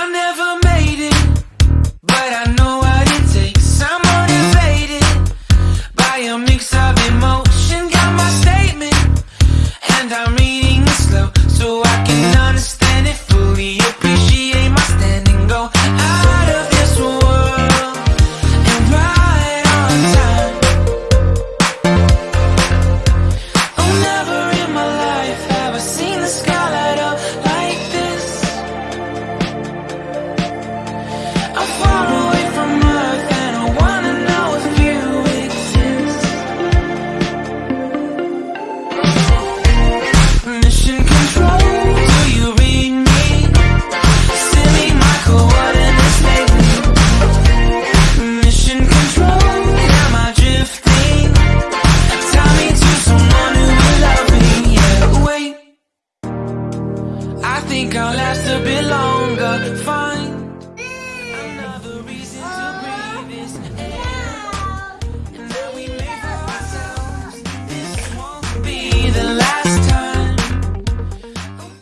I never made it, but I know what it takes. I'm motivated by a mix of think I'll last a bit longer. Find another reason to oh, breathe this air. And now we make for ourselves. This won't be the last.